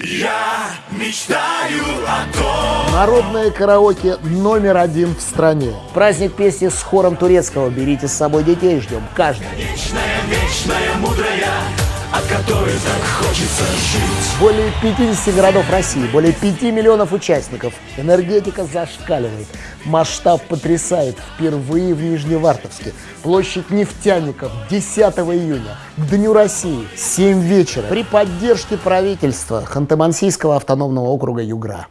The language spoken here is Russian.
Я мечтаю о том Народное караоке номер один в стране. Праздник песни с хором турецкого. Берите с собой детей, ждем каждого. Вечная, вечная, мудрая От которой так хочется жить Более 50 городов России, более 5 миллионов участников. Энергетика зашкаливает. Масштаб потрясает. Впервые в Нижневартовске. Площадь нефтяников 10 июня. К Дню России. 7 вечера. При поддержке правительства Ханты-Мансийского автономного округа Югра.